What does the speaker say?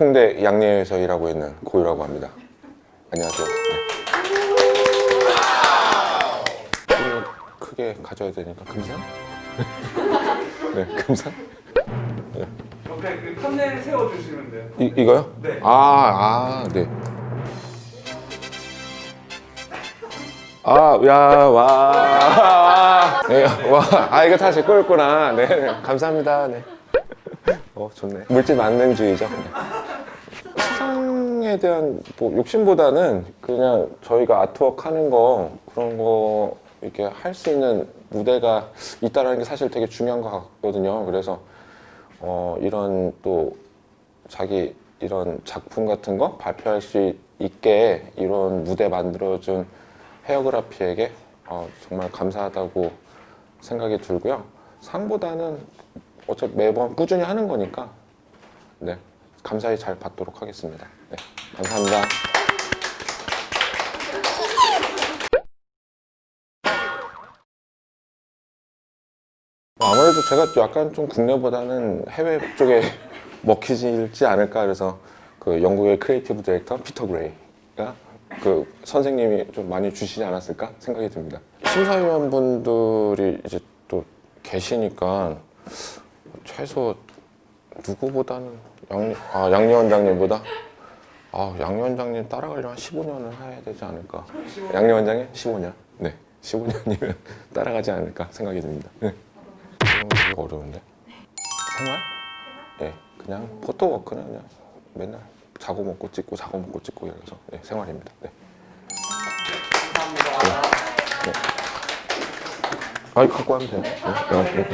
홍대 양리에서 일하고 있는 고유라고 합니다. 안녕하세요. 네. 크게 가져야 되니까 금상? 네, 금상? 옆에 그 판넬 세워주시면 돼요. 이, 이거요? 네. 아, 아, 네. 아, 야, 와. 네, 와. 아, 이거 다 제 거였구나. 네, 네. 감사합니다. 네. 어, 좋네. 물질 만능주의죠. 네. 시상에 대한 뭐 욕심보다는 그냥 저희가 아트워크 하는 거 그런 거 이렇게 할 수 있는 무대가 있다는 게 사실 되게 중요한 것 같거든요. 그래서 어, 이런 또 자기 이런 작품 같은 거 발표할 수 있게 이런 무대 만들어준 헤어그라피에게 어, 정말 감사하다고 생각이 들고요. 상보다는 어차피 매번 꾸준히 하는 거니까 네 감사히 잘 받도록 하겠습니다. 네, 감사합니다. 아무래도 제가 약간 좀 국내보다는 해외 쪽에 먹히지 않을까 그래서 그 영국의 creative director 피터 그레이가 그 선생님이 좀 많이 주시지 않았을까 생각이 듭니다. 심사위원분들이 이제 또 계시니까 최소 누구보다는 양, 아, 양리 원장님보다 아, 양리 원장님 따라가려면 한 15년을 해야 되지 않을까. 양리 원장님 15년. 네, 15년이면 따라가지 않을까 생각이 듭니다. 네. 되게 어려운데. 생활? 네, 그냥 포토워크는 그냥 맨날 자고 먹고 찍고 자고 먹고 찍고 이래서 네, 생활입니다. 네. 감사합니다. 아이 갖고 하면 돼요. 네, 네.